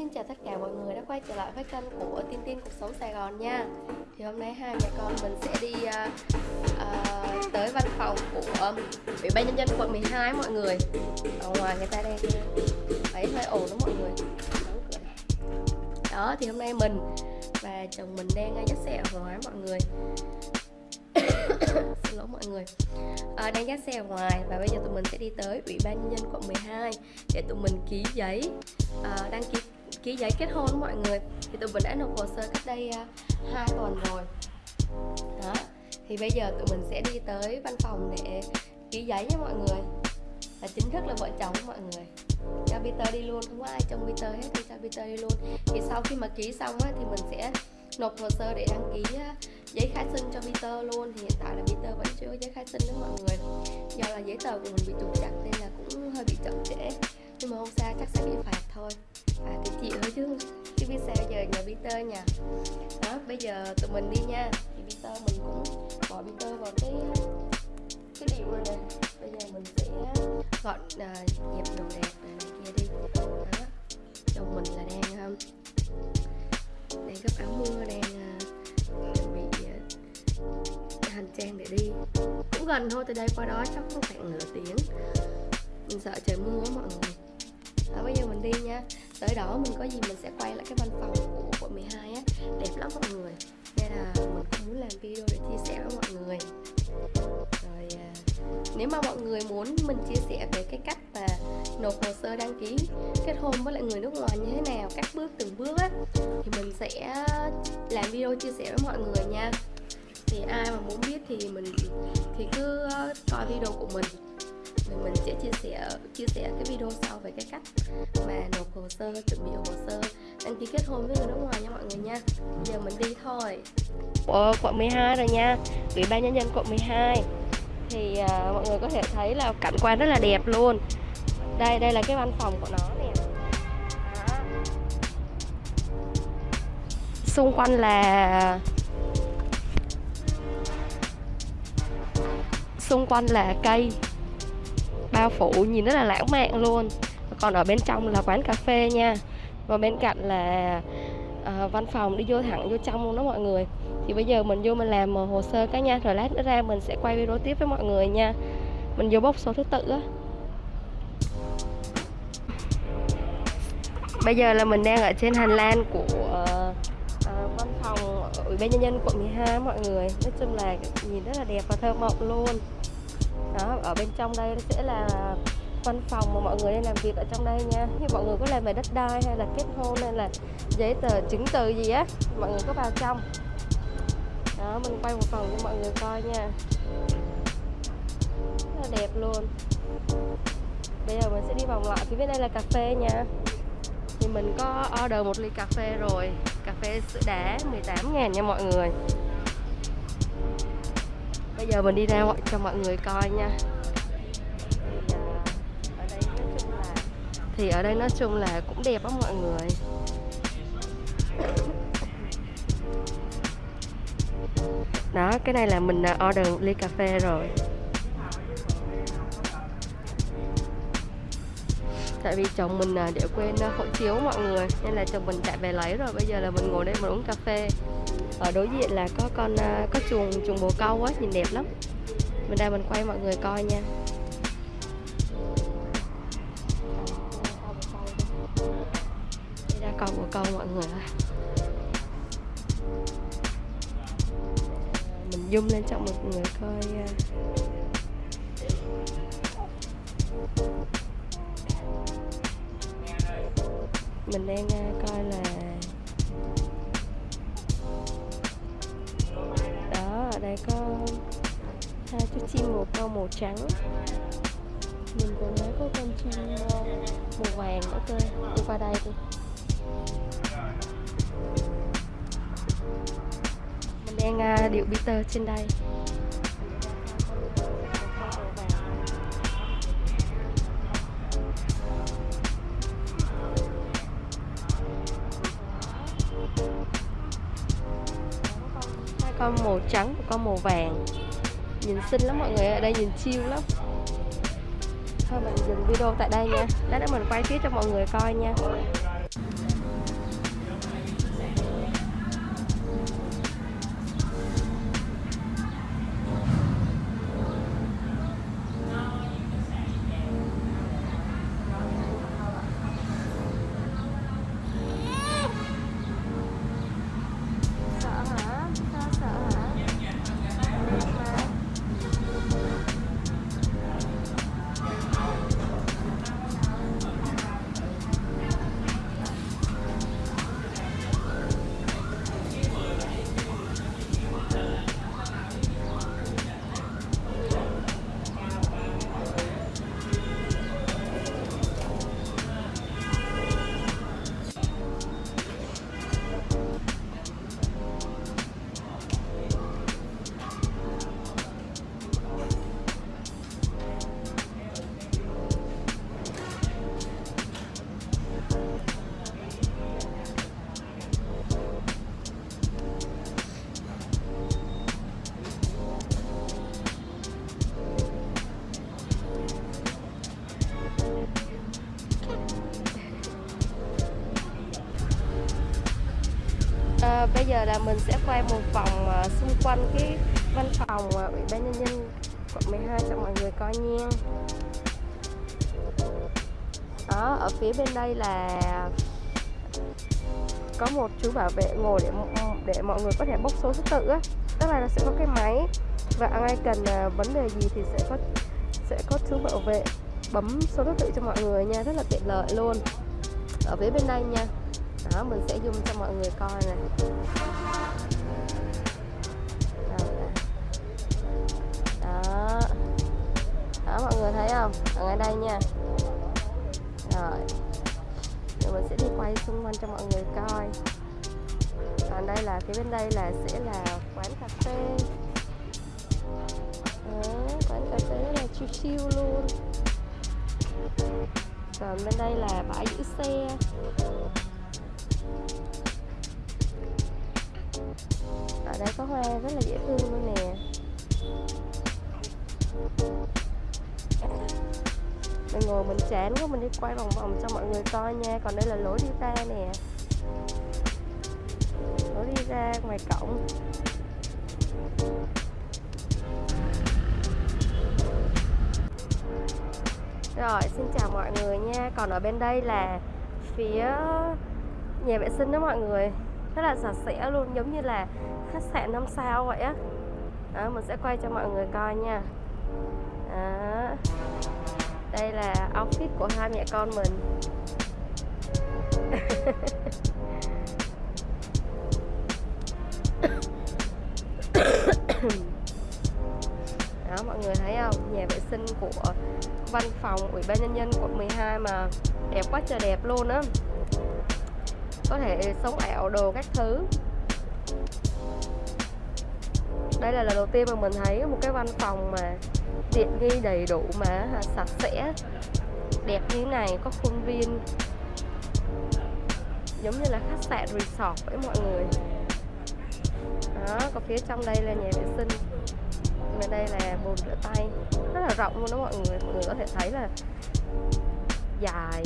xin chào tất cả mọi người đã quay trở lại với kênh của Tin Tin Cuộc Sống Sài Gòn nha. Thì hôm nay hai mẹ con mình sẽ đi uh, uh, tới văn phòng của um, Ủy ban Nhân dân quận 12 mọi người. Ở ngoài người ta đang thấy hơi ồn đó mọi người. Đó thì hôm nay mình và chồng mình đang à, dắt xe ở ngoài mọi người. Xin lỗi mọi người. À, đang dắt xe ở ngoài và bây giờ tụi mình sẽ đi tới ủy ban nhân dân quận 12 để tụi mình ký giấy à, đăng ký ký giấy kết hôn mọi người. Thì tụi mình đã nộp hồ sơ cách đây à, uh, 2 tuần rồi. Đó. Thì bây giờ tụi mình sẽ đi tới văn phòng để ký giấy nha mọi người. Là chính thức là vợ chồng mọi người. Cho Peter đi luôn. Không có ai trông Peter hết thì cho Peter đi luôn. Thì sau khi mà ký xong á, thì mình sẽ nộp hồ sơ để đăng ký à, giấy khai sinh cho Peter luôn. Thì hiện tại là Peter vẫn chưa có giấy khai sinh đó mọi người. Do là giấy tờ của mình bị trục chặt nên là cũng hơi bị chậm trễ. Nhưng mà không sao chắc sẽ bị phạt Peter nha. Đó bây giờ tụi mình đi nha. Thì Peter mình cũng bỏ Peter vào cái cái điệu rồi nè. Bây giờ mình sẽ gọn à, uh, dẹp đồ đẹp này, này kia đi. Đó chồng mình là đang um, đang gấp áo mưa đang uh, chuẩn bị uh, hành trang để đi. Cũng gần thôi từ đây qua đó chắc cũng khoảng nửa tiếng. Mình sợ trời mưa mọi người đó bây giờ mình đi nha. Tới đó mình có gì mình sẽ quay lại cái văn phòng của quận 12 á. Đẹp lắm mọi người. Nên là mình cũng muốn làm video để chia sẻ với mọi người. Rồi à, nếu mà mọi người muốn mình chia sẻ về cái cách mà nộp hồ sơ đăng ký kết hôn với lại người nước ngoài như thế nào các bước từng bước á thì mình sẽ làm video chia sẻ với mọi người nha. Thì ai mà muốn biết thì mình thì cứ ờ, coi video của mình thì mình sẽ chia sẻ chia sẻ cái video sau về cái cách mà nộp hồ sơ chuẩn bị hồ sơ. Đăng ký kết hôn với người nước ngoài nha mọi người nha. Giờ mình đi thôi. Ở quận 12 rồi nha. Ủy ban nhân dân quận 12 thì uh, mọi người có thể thấy là cảnh quan rất là đẹp luôn. Đây đây là cái văn phòng của nó nè. Xung quanh là xung quanh là cây bao phủ nhìn rất là lãng mạn luôn. Còn ở bên trong là quán cà phê nha. Và bên cạnh là à, văn phòng đi vô thẳng vô trong luôn đó mọi người. Thì bây giờ mình vô mình làm hồ sơ cái nha rồi lát nữa ra mình sẽ quay video tiếp với mọi người nha. Mình vô bốc số thứ tự á. Bây giờ là mình đang ở trên hành lang của à, văn phòng ủy ban nhân dân quận 12 mọi người. Nói chung là nhìn rất là đẹp và thơ mộng luôn đó, ở bên trong đây sẽ là văn phòng mà mọi người đang làm việc ở trong đây nha. Như mọi người có làm về đất đai hay là kết hôn hay là giấy tờ chứng từ gì á, mọi người có vào trong. Đó, mình quay một phòng cho mọi người coi nha. Rất là đẹp luôn. Bây giờ mình sẽ đi vòng lại phía bên đây là cà phê nha. Thì mình có order một ly cà phê rồi. Cà phê sữa đá 18 ngàn nha mọi người bây giờ mình đi ra cho mọi người coi nha. Thì ở đây nói chung là cũng đẹp lắm mọi người. Đó, cái này là mình à, order một ly cà phê rồi. Tại vì chồng mình à, để quên à, hộ chiếu mọi người, nên là chồng mình chạy về lấy rồi. Bây giờ là mình ngồi đây mình uống cà phê ở đối diện là có con ờ, có chuồng chuồng bồ câu á, nhìn đẹp lắm. Mình ra mình quay mọi người coi nha. Đây ra con bồ câu mọi người ơi ờ, mình zoom lên cho mọi người coi mình đang coi là đây có hai chú chim màu con màu trắng. Mình còn thấy có con chim à, màu vàng nữa cơ đi qua đây đi. Mình đang uh, điệu Peter trên đây. Con màu trắng và con màu vàng. Nhìn xinh lắm mọi người ở đây nhìn chiêu lắm. Thôi mình dừng video tại đây nha. Lát nữa mình quay tiếp cho mọi người coi nha. Giờ là mình sẽ quay một vòng ờ, xung quanh cái văn phòng ờ, ủy ban nhân dân quận 12 cho mọi người coi nha. Đó, ở phía bên đây là có một chú bảo vệ ngồi để để mọi người có thể bốc số thứ tự á. Tức là nó sẽ có cái máy và ai cần ờ, vấn đề gì thì sẽ có sẽ có chú bảo vệ bấm số thứ tự cho mọi người nha, rất là tiện lợi luôn. Ở phía bên đây nha. Đó, mình sẽ zoom cho mọi người coi này không? Ở ngay đây nha. Rồi. Rồi mình sẽ đi quay xung quanh cho mọi người coi. Còn đây là phía bên đây là sẽ là quán cà phê. Đó, quán cà phê rất là chill chill luôn. Còn bên đây là bãi giữ xe. Ở đây có hoa rất là dễ thương luôn nè mình ngồi mình chán quá mình đi quay vòng vòng cho mọi người coi nha. Còn đây là lối đi ra nè. Lối đi ra ngoài cổng. Rồi, xin chào mọi người nha. Còn ở bên đây là phía nhà vệ sinh đó mọi người. Rất là sạch sẽ luôn, giống như là khách sạn 5 sao vậy á. Đó, Mình sẽ quay cho mọi người coi nha đó. Đây là outfit của hai mẹ con mình. Đó, mọi người thấy không? Nhà vệ sinh của văn phòng ủy ban nhân dân quận 12 mà đẹp quá trời đẹp luôn á. Có thể sống ảo đồ các thứ. Đây là lần đầu tiên mà mình thấy một cái văn phòng mà tiện nghi đầy đủ mà à, sạch sẽ, đẹp như này, có khuôn viên. Giống như là khách sạn resort với mọi người. Đó, còn phía trong đây là nhà vệ sinh. Bên đây là bồn rửa tay, rất là rộng luôn đó mọi người. Mọi người có thể thấy là dài.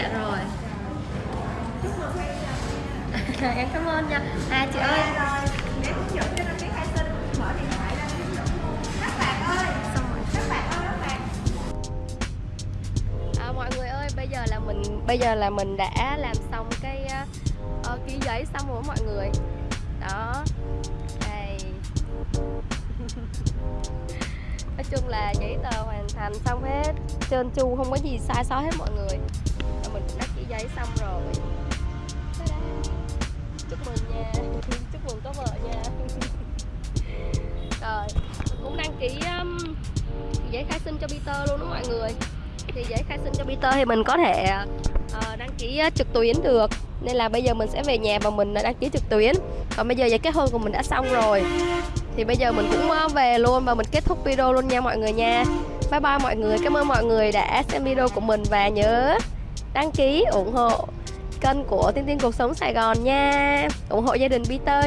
em cảm ơn nha. À chị ơi. để hướng dẫn cho đăng ký khai sinh mở điện thoại ra ví dụ các bạn ơi xong rồi. các bạn ơi các bạn. À, mọi người ơi bây giờ là mình bây giờ là mình đã làm xong cái uh, ký giấy xong rồi mọi người. Đó. Đây. Nói chung là giấy tờ hoàn thành xong hết. Trơn tru không có gì sai sót hết mọi người mình cũng đã ký giấy xong rồi. Chúc mừng nha. Chúc mừng có vợ nha. Rồi cũng đăng ký um, giấy khai sinh cho Peter luôn đó mọi người. Thì giấy khai sinh cho Peter thì mình có thể uh, đăng ký uh, trực tuyến được. Nên là bây giờ mình sẽ về nhà và mình ờ, đăng ký trực tuyến. Còn bây giờ giấy kết hôn của mình đã xong rồi. Thì bây giờ mình cũng về luôn và mình kết thúc video luôn nha mọi người nha. Bye bye mọi người. Cảm ơn mọi người đã xem video của mình và nhớ đăng ký ủng hộ kênh của tiên tiên cuộc sống sài gòn nha. Ủng hộ gia đình peter